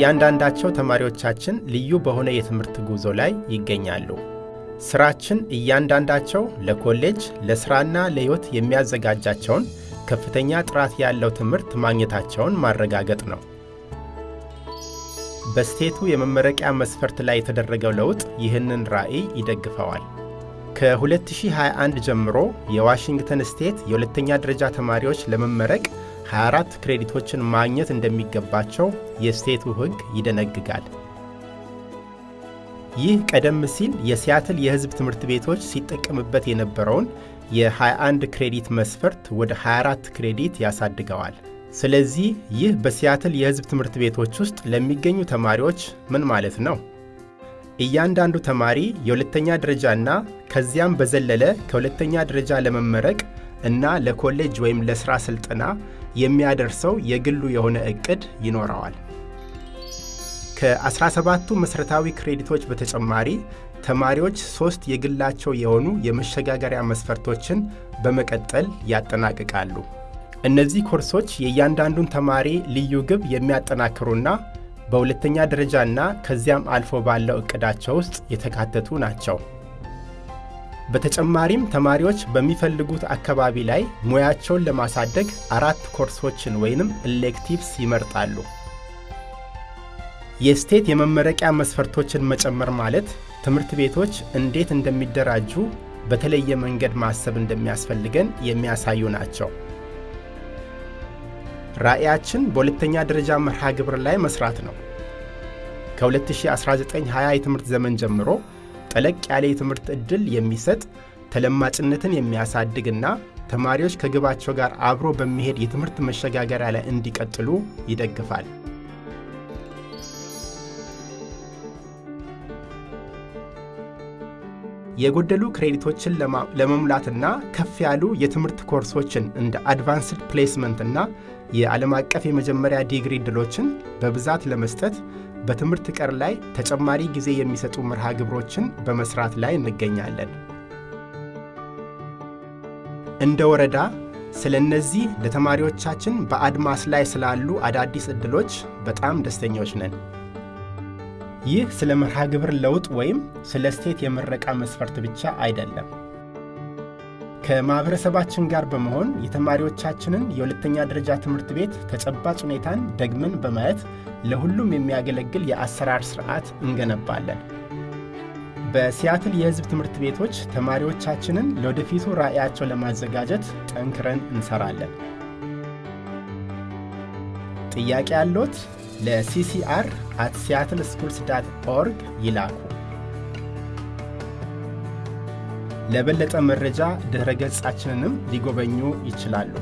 እያንዳንዳቸው ተማሪዎቻችን ልዩ በሆነ የትምህርት ጉዞ ላይ ይገኛሉ። ስራችን እያንዳንዳቸው ለኮሌጅ ለሥራና ለሕይወት የሚያዘጋጃቸውን ከፍተኛ ጥራት ያለው ትምህርት ማግኘታቸውን ማረጋገጥ ነው። በስቴቱ የመመረቂያ መስፈርት ላይ የተደረገው ለውጥ ይህንን ራዕይ ይደግፈዋል። ከ2021 ጀምሮ የዋሽንግተን ስቴት የሁለተኛ ደረጃ ተማሪዎች ለመመረቅ 24 ክሬዲቶችን ማግኘት እንደሚገባቸው የስቴቱ ሕግ ይደነግጋል። ይህ ቀደም ሲል የሲያትል የሕዝብ ትምህርት ቤቶች ሲጠቀምበት የነበረውን የ21 ክሬዲት መስፈርት ወደ 24 ክሬዲት ያሳድገዋል። ስለዚህ ይህ በሲያትል የሕዝብ ትምህርት ቤቶች ውስጥ ለሚገኙ ተማሪዎች ምን ማለት ነው? እያንዳንዱ ተማሪ የሁለተኛ ደረጃና ከዚያም በዘለለ ከሁለተኛ ደረጃ ለመመረቅ እና ለኮሌጅ ወይም ለሥራ ሥልጠና የሚያደርሰው የግሉ የሆነ ዕቅድ ይኖረዋል። ከ17ቱ መሠረታዊ ክሬዲቶች በተጨማሪ ተማሪዎች ሦስት የግላቸው የሆኑ የመሸጋገሪያ መስፈርቶችን በመቀጠል ያጠናቅቃሉ። እነዚህ ኮርሶች የእያንዳንዱን ተማሪ ልዩ ግብ የሚያጠናክሩና በሁለተኛ ደረጃና ከዚያም አልፎ ባለው ዕቅዳቸው ውስጥ የተካተቱ ናቸው። በተጨማሪም ተማሪዎች በሚፈልጉት አካባቢ ላይ ሙያቸውን ለማሳደግ አራት ኮርሶችን ወይንም electives ይመርጣሉ። የስቴት የመመረቂያ መስፈርቶችን መጨመር ማለት ትምህርት ቤቶች እንዴት እንደሚደራጁ በተለየ መንገድ ማሰብ እንደሚያስፈልገን የሚያሳዩ ናቸው። ራዕያችን በሁለተኛ ደረጃ መርሃ ግብር ላይ መስራት ነው። ከ2019-20 የትምህርት ዘመን ጀምሮ ጠለቅ ያለ የትምህርት ዕድል የሚሰጥ ተለማጭነትን የሚያሳድግና ተማሪዎች ከግባቸው ጋር አብሮ በሚሄድ የትምህርት መሸጋገሪያ ላይ እንዲቀጥሉ ይደግፋል። የጎደሉ ክሬዲቶችን ለመሙላትና ከፍ ያሉ የትምህርት ኮርሶችን እንደ Advanced Placement እና የዓለም አቀፍ የመጀመሪያ ዲግሪ ዕድሎችን በብዛት ለመስጠት በትምህርት ቀር ላይ ተጨማሪ ጊዜ የሚሰጡ መርሃ ግብሮችን በመስራት ላይ እንገኛለን። እንደ ወረዳ ስለ እነዚህ ለተማሪዎቻችን በአድማስ ላይ ስላሉ አዳዲስ ዕድሎች በጣም ደስተኞች ነን። ይህ ስለ መርሃ ግብር ለውጥ ወይም ስለ ስቴት የምረቃ መስፈርት ብቻ አይደለም። ከማኅበረሰባችን ጋር በመሆን የተማሪዎቻችንን የሁለተኛ ደረጃ ትምህርት ቤት ተጨባጭ ሁኔታን ደግመን በማየት ለሁሉም የሚያገለግል የአሰራር ሥርዓት እንገነባለን። በሲያትል የሕዝብ ትምህርት ቤቶች ተማሪዎቻችንን ለወደፊቱ ራዕያቸው ለማዘጋጀት ጠንክረን እንሰራለን። ጥያቄ ያለዎት ለ CCR at Seattle Schools dot org ይላኩ። ለበለጠ መረጃ ድኅረ ገጻችንንም ሊጎበኙ ይችላሉ።